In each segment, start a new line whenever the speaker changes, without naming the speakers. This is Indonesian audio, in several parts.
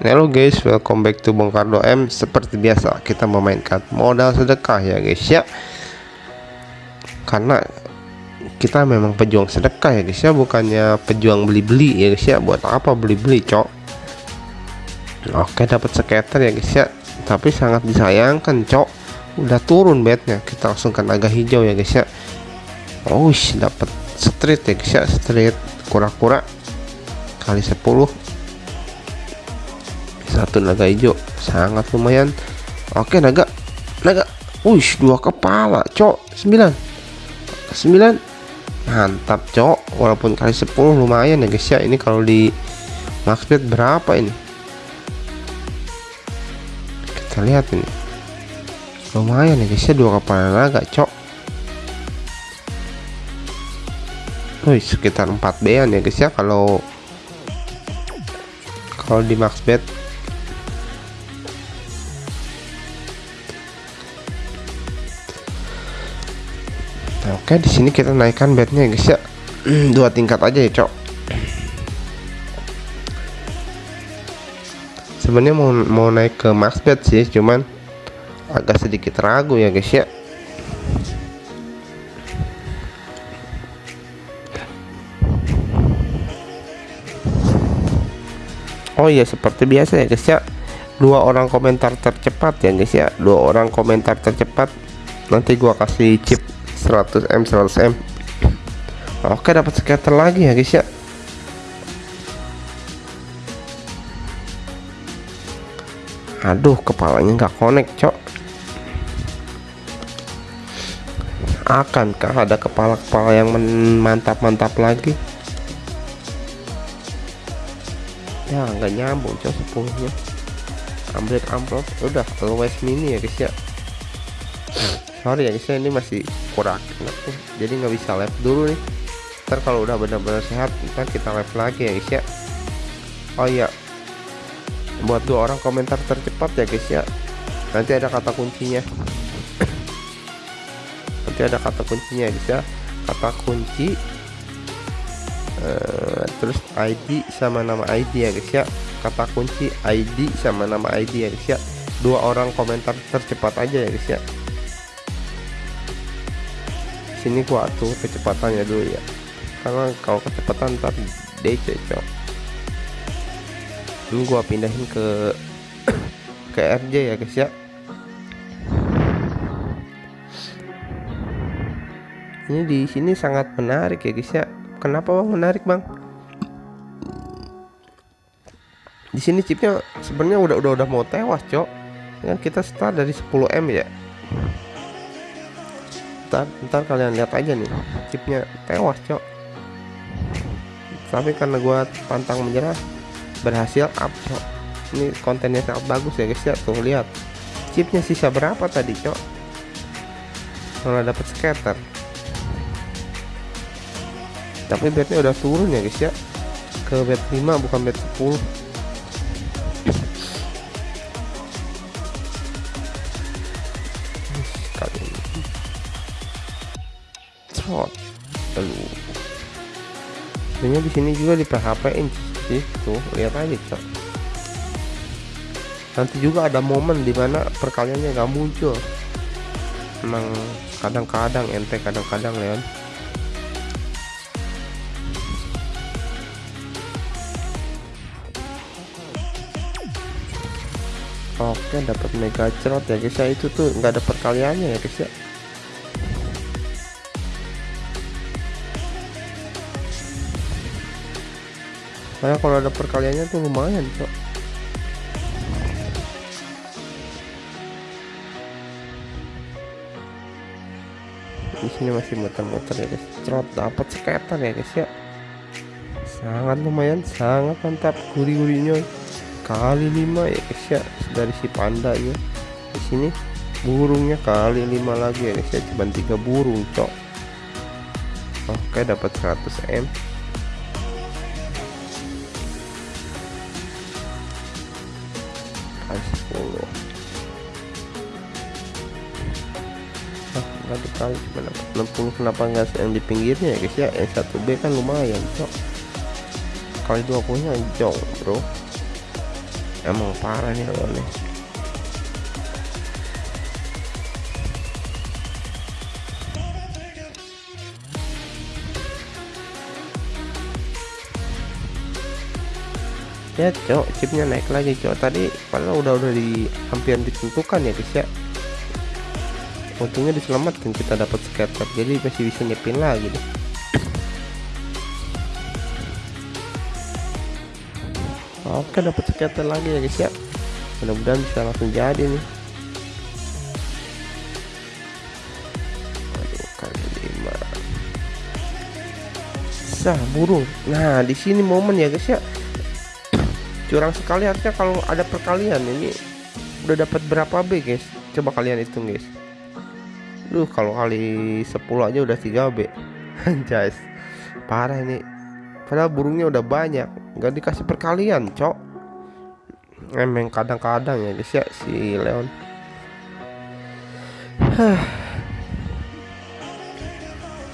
Halo guys, welcome back to Bongkardo M. Seperti biasa, kita memainkan modal sedekah ya guys ya. Karena kita memang pejuang sedekah ya guys ya, bukannya pejuang beli-beli ya guys ya. Buat apa beli-beli, cok? Oke, dapat skater ya guys ya. Tapi sangat disayangkan, cok. Udah turun bednya. Kita langsung ke naga hijau ya guys ya. Oh, dapat street ya guys ya, street kura-kura kali 10 satu naga hijau. Sangat lumayan. Oke naga. Naga. Wush dua kepala cok. 9 9 mantap cok. Walaupun kali 10 lumayan ya guys ya. Ini kalau di maxbet berapa ini? Kita lihat ini. Lumayan ya guys ya. Dua kepala naga cok. Wih, sekitar 4 bean ya guys ya. Kalau kalau di max bet oke di sini kita naikkan bednya guys ya. Dua tingkat aja ya cok. Sebenarnya mau mau naik ke max bet sih cuman agak sedikit ragu ya guys ya. Oh iya seperti biasa ya guys ya. Dua orang komentar tercepat ya guys ya. Dua orang komentar tercepat. Nanti gua kasih chip 100M 100M Oke dapat scatter lagi ya guys ya. Aduh kepalanya nggak connect cok. Akankah ada kepala-kepala yang mantap-mantap lagi? Ya nggak nyambung cok sepuluhnya ambil amplop udah always mini ya guys ya sorry ya guys ya ini masih kurang. Enak nih jadi nggak bisa live dulu nih. Ntar kalau udah benar-benar sehat ntar kita live lagi ya guys ya. Oh iya. Buat dua orang komentar tercepat ya guys ya. Nanti ada kata kuncinya. Nanti ada kata kuncinya ya guys ya. Kata kunci uh, terus ID sama nama ID ya guys ya. Kata kunci ID sama nama ID ya guys ya. Dua orang komentar tercepat aja ya guys ya sini gua atur kecepatannya dulu ya. Karena kalau kecepatan ntar DC cok. Ini gua pindahin ke ke RJ ya guys ya. Ini di sini sangat menarik ya guys ya. Kenapa bang? Menarik bang? Di sini chipnya sebenarnya udah udah udah mau tewas cok. Kan kita start dari 10 m ya ntar, ntar kalian lihat aja nih chipnya tewas cok. Tapi karena gua pantang menyerah berhasil up cok. Ini kontennya sangat bagus ya guys ya. Tuh lihat. Chipnya sisa berapa tadi cok? Malah dapat scatter. Tapi bednya udah turun ya guys ya. Ke bed 5 bukan bed 10 sebenarnya di sini juga di PHP in tuh lihat aja cok. Nanti juga ada momen di mana perkaliannya nggak muncul. Emang kadang-kadang ente kadang-kadang Leon oke dapat mega cerot ya guys. Ya itu tuh nggak ada perkaliannya ya guys ya karena kalau ada perkaliannya tuh lumayan cok. Di sini masih muter-muter ya guys. Cerot dapat skater ya guys ya. Sangat lumayan sangat mantap gurih-gurihnya. Kali 5 ya guys ya dari si panda ya di sini burungnya kali 5 lagi ya guys ya. Cuma tiga burung cok. Oke dapat 100 m kali 10 ah nggak dikali cuma dapat 60 kenapa enggak yang di pinggirnya ya guys? Ya yang 1B kan lumayan cok. Kali 20 nya jauh bro. Emang parah nih lawannya ya cok chipnya naik lagi cok. Tadi padahal udah udah di hampir ditentukan ya guys ya. Untungnya diselamatkan kita dapat scatter jadi masih bisa nyepin lagi deh oke dapat scatter lagi ya guys ya. Mudah-mudahan bisa langsung jadi nih. Sah burung. Nah di sini momen ya guys ya curang sekali harusnya kalau ada perkalian ini udah dapat berapa B guys? Coba kalian hitung guys. Duh kalau kali 10 aja udah 3 B. Anjas. Parah ini. Padahal burungnya udah banyak. Nggak dikasih perkalian cok. Emang kadang-kadang ya guys ya si Leon.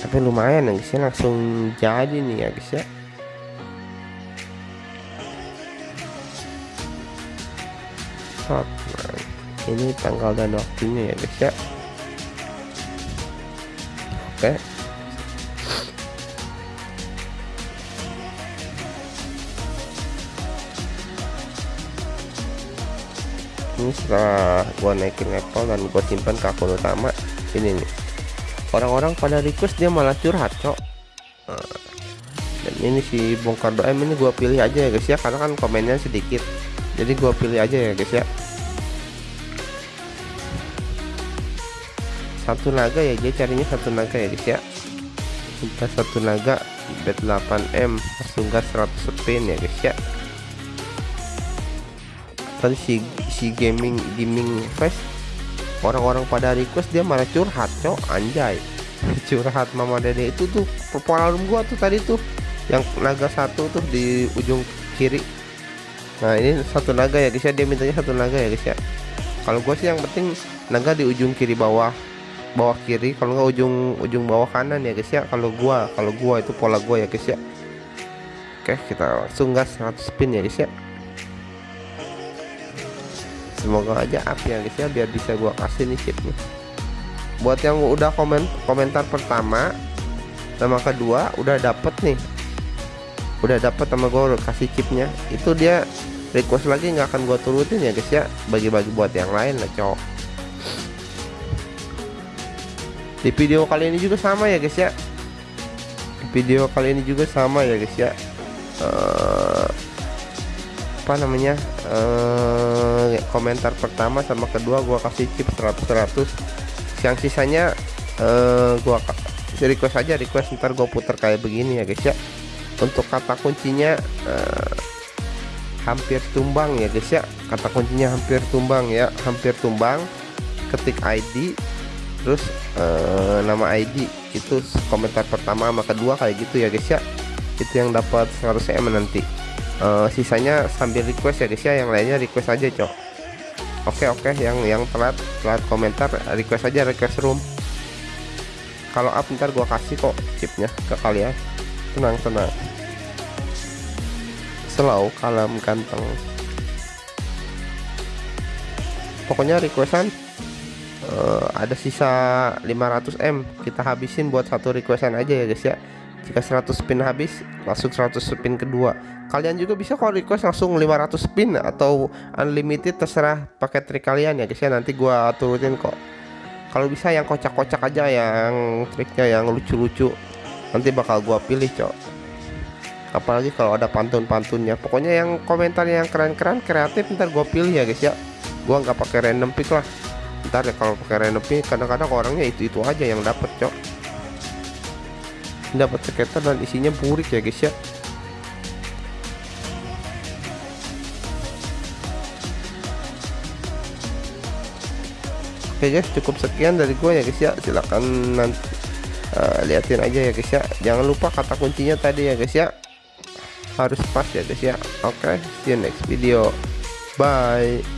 Tapi lumayan ya guys ya langsung jadi nih ya guys ya Nah, ini tanggal dan waktunya ya guys ya. Oke. Ini setelah gua naikin level dan gua simpan ke akun utama ini nih. Orang-orang pada request dia malah curhat cok. Nah, dan ini si bongkar doem ini gua pilih aja ya guys ya karena kan komennya sedikit jadi gua pilih aja ya guys ya. Satu naga ya dia carinya satu naga ya guys ya. Kita satu naga bet 8M langsung gas 100 spin ya guys ya. Tadi si si gaming gaming fest orang-orang pada request dia malah curhat cok. Anjay. Curhat mama dede itu tuh pengalaman gua tuh tadi tuh yang naga satu tuh di ujung kiri nah ini satu naga ya guys ya. Dia mintanya satu naga ya guys ya. Kalau gue sih yang penting naga di ujung kiri bawah bawah kiri. Kalau nggak ujung ujung bawah kanan ya guys ya. Kalau gua kalau gua itu pola gua ya guys ya. Oke kita langsung gas 100 spin ya guys ya. Semoga aja up ya guys ya biar bisa gua kasih nih chipnya. Buat yang udah komen komentar pertama sama kedua udah dapet nih udah dapet sama gue kasih chipnya. Itu dia request lagi nggak akan gua turutin ya guys ya. Bagi-bagi buat yang lain lah cowok. Di video kali ini juga sama ya guys ya. Di video kali ini juga sama ya guys ya. Uh, apa namanya? Uh, komentar pertama sama kedua gua kasih chip 100 100 yang sisanya uh, gua request aja request ntar gua putar kayak begini ya guys ya untuk kata kuncinya uh, hampir tumbang ya guys ya. Kata kuncinya hampir tumbang ya hampir tumbang. Ketik ID terus uh, nama ID itu komentar pertama sama kedua kayak gitu ya guys ya. Itu yang dapat 100 em nanti. Uh, sisanya sambil request ya guys ya. Yang lainnya request aja cok. Oke oke. Yang yang telat telat komentar request aja request room. Kalau up ntar gua kasih kok chipnya ke kalian tenang tenang. Slow kalem ganteng. Pokoknya requestan uh, ada sisa 500M kita habisin buat satu requestan aja ya guys ya. Jika 100 spin habis langsung 100 spin kedua. Kalian juga bisa kalau request langsung 500 spin atau unlimited terserah pakai trik kalian ya guys ya. Nanti gua turutin kok. Kalau bisa yang kocak-kocak aja yang triknya yang lucu-lucu nanti bakal gua pilih cok. Apalagi kalau ada pantun-pantunnya. Pokoknya yang komentar yang keren-keren kreatif ntar gua pilih ya guys ya. Gua nggak pakai random pick lah. Ntar ya kalau pakai random pick kadang-kadang orangnya itu itu aja yang dapat cok. Dapat skater dan isinya burik ya guys ya. Oke guys cukup sekian dari gue ya guys ya. Silahkan nanti uh, liatin aja ya guys ya. Jangan lupa kata kuncinya tadi ya guys ya. Harus pas ya guys ya. Oke okay, see you next video. Bye